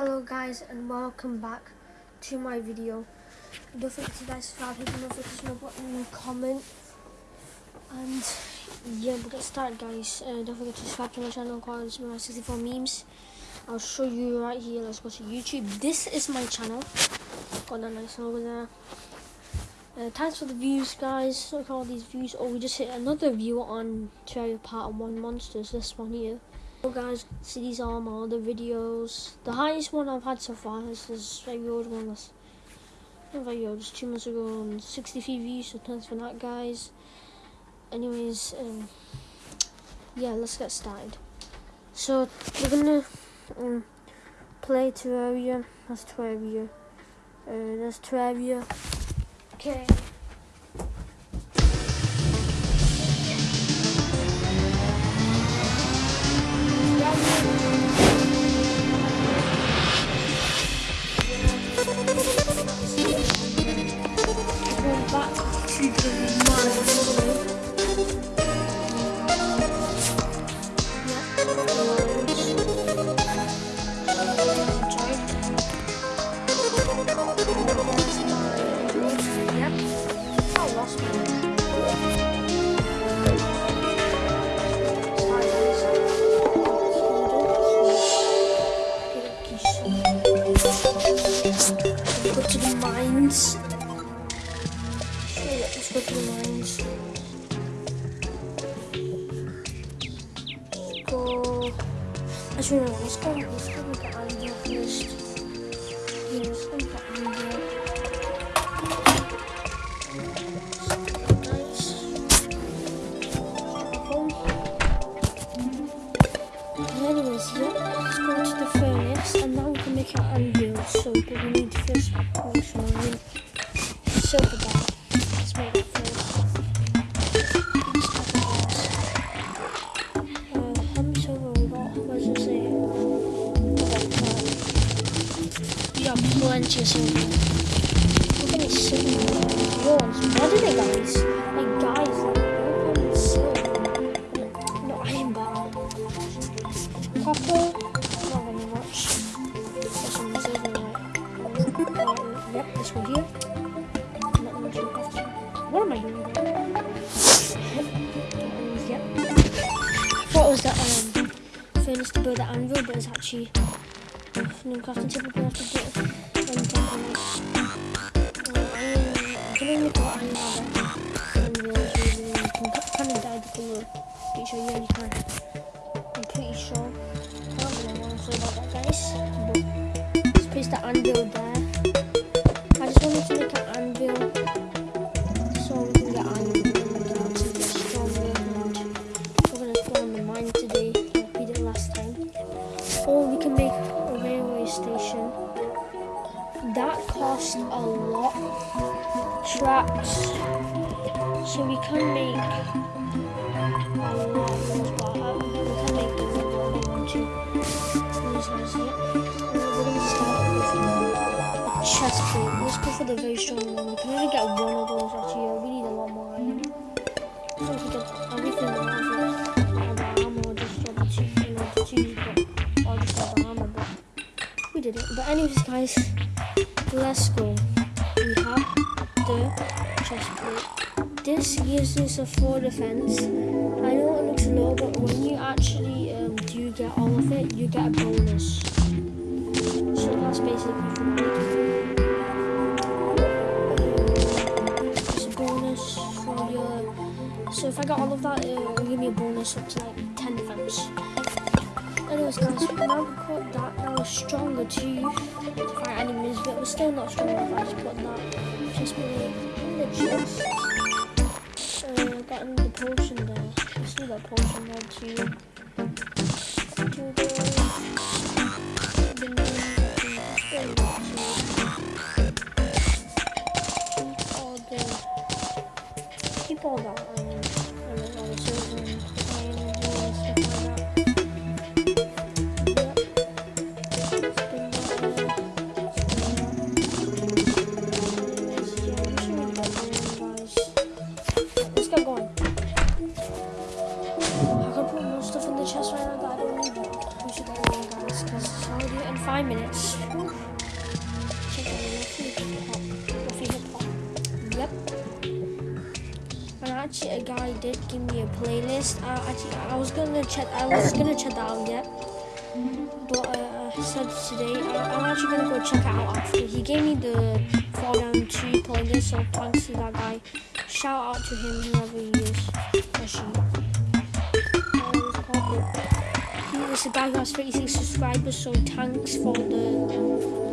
Hello guys and welcome back to my video. Don't forget to guys subscribe, hit the notification button and comment. And yeah, we'll get started guys. Uh, don't forget to subscribe to my channel called my 64 memes. I'll show you right here. Let's go to YouTube. This is my channel. Got that nice over there. Uh, thanks for the views guys. Look at all these views. Oh, we just hit another view on Terraria Part 1 Monsters. This one here. So guys, see these are my other videos. The highest one I've had so far is this very old one. Just two months ago and 63 views, so thanks for that guys. Anyways, um, yeah, let's get started. So we're gonna um, play Terraria. That's Terraria. Uh, that's Terraria. Okay. Got plenty of silver. Look at this silver. Yours. What they guys? Like guys, like look silver. No. Copper. Not very much. Yep, this one here. What am I doing? Yep. It was the um, furnace to build the anvil, but it's actually new crafting table we have to do. I'm gonna make a anvil. You can kind of. Pretty sure you can. I'm pretty sure. I don't really want to say about that, guys. But there. Anyways, guys, let's go. We have the chest plate. This gives us a four defense. I know it looks low, but when you actually um, do get all of it, you get a bonus. So that's basically for me. A bonus for your. So if I got all of that, it'll give me a bonus up to like 10 defense. Anyways, guys, now we put that. We're stronger too to fight enemies, but we're still not strong enough. I just put that. Just me in the chest. Uh, got another potion there. Let's do that potion there too. Yes. minutes. Yep. And actually, a guy did give me a playlist. Uh, actually, I was gonna check. I was gonna check that out yet. But uh, I said today, I, I'm actually gonna go check it out after. He gave me the Fall Down 2 playlist, so thanks to that guy. Shout out to him, whoever he is. Or is a guy who has 36 subscribers, so thanks for the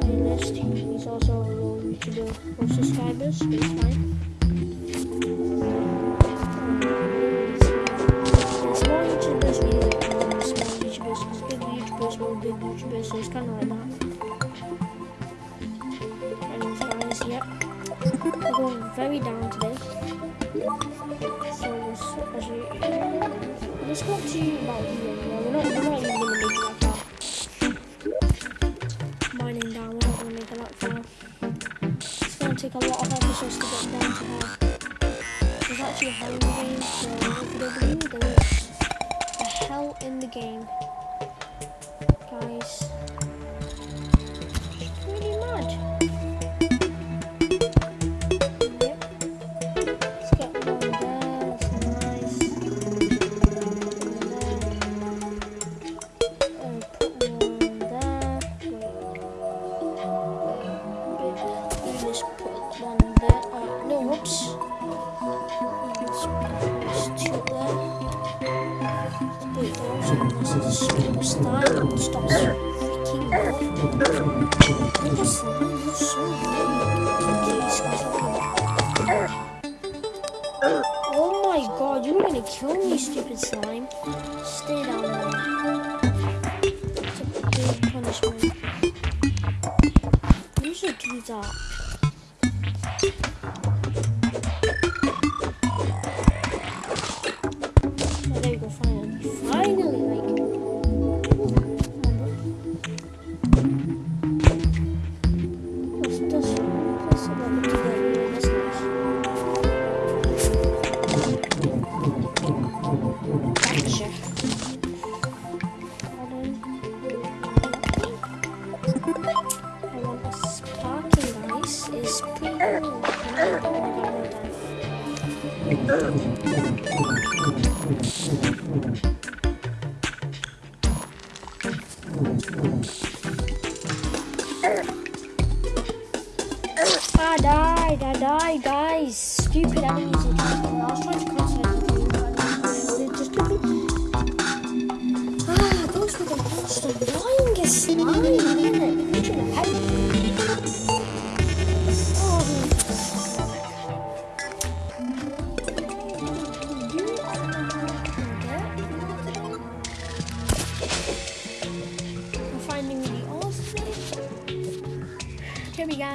playlist. He's also a YouTuber with subscribers, but it's fine. Big big so it's kind of like that. Anyways, guys, yep. We're going very down today. So let's actually let's go to here. Yeah, we're not we're not even gonna make it that far. Mining down, we're not gonna make it that far. It's gonna take a lot of episodes to get down to half. There's actually a hell in the game, so if you don't believe me, there is a hell in the game. Guys. Stops freaking weird. Oh my god, you're gonna kill me, stupid slime. Stay down there. It's a big punishment. You should do that. Oh, there you go, finally. Finally, like. Ah, I died, I died, guys. Stupid enemies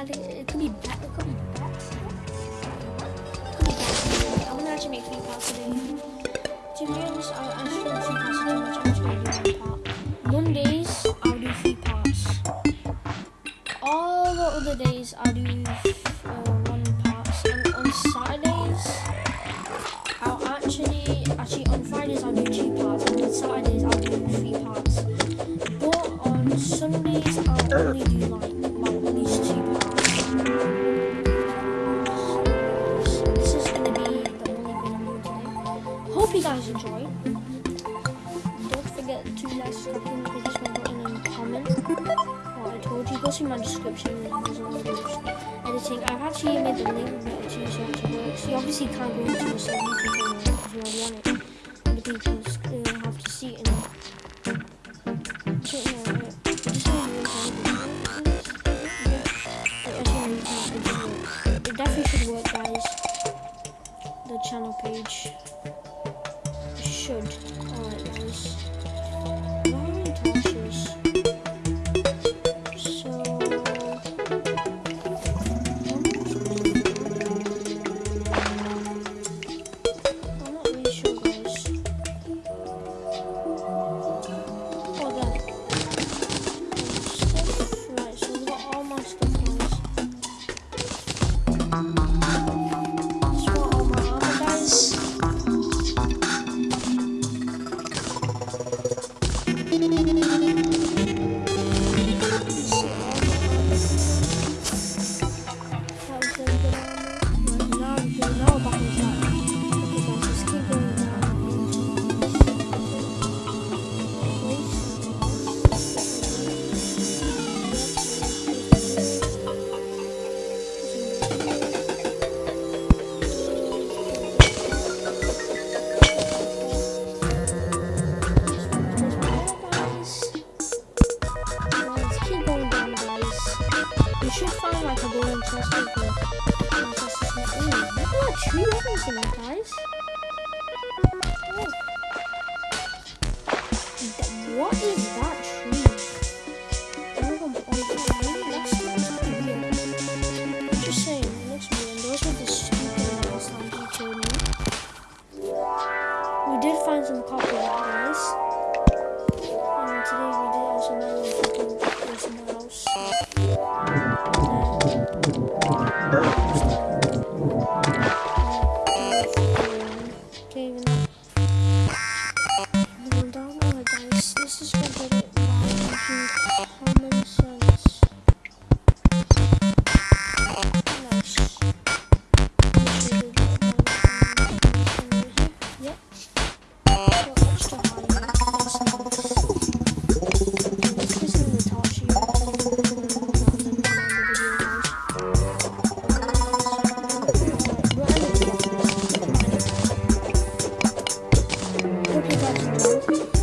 Got it. Could be bad. It could be back. I'm gonna actually make three parts today. To be honest, I, do three parts too much. I'm just gonna do one part. Mondays, I'll do three parts. All the other days, I'll do uh, one parts. And on Saturdays, I'll actually, actually on Fridays, I'll do two parts. And on Saturdays, I'll do three parts. To and comment. What I told you, go see my description. There's all the videos. Editing. I've actually made the link better to so it works. You obviously can't go into the YouTube channel because you're already on it. And the people uh, have to see it. Just you it. It definitely should work, guys. The channel page should. Nice. Make sure you get it. Yep. Go extra high. That's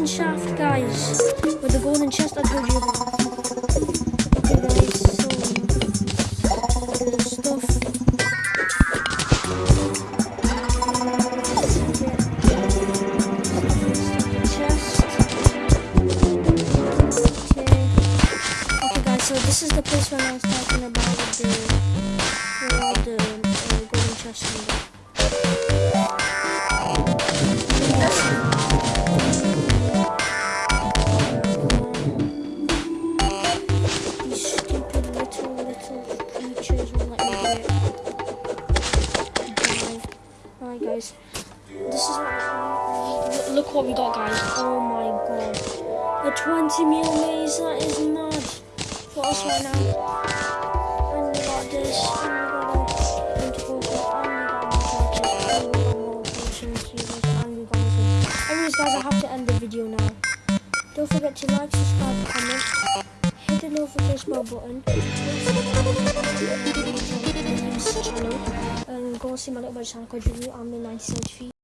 mine shaft, guys. With the golden chest I told you about. Okay, guys, so. Chest. Okay. Guys, so this is the place where I was talking about the. All the uh, golden chests What we got, guys. Oh my god. A 20 mil maze, that is mad. For us right now. And we got this. And we got a tentacle thing, And we got more torches. And we got more potions. users, And we got this. Anyways, guys, I have to end the video now. Don't forget to like, subscribe, comment. Hit the notification bell button. And go see my little brother's channel called Review. I'm the 97 feet.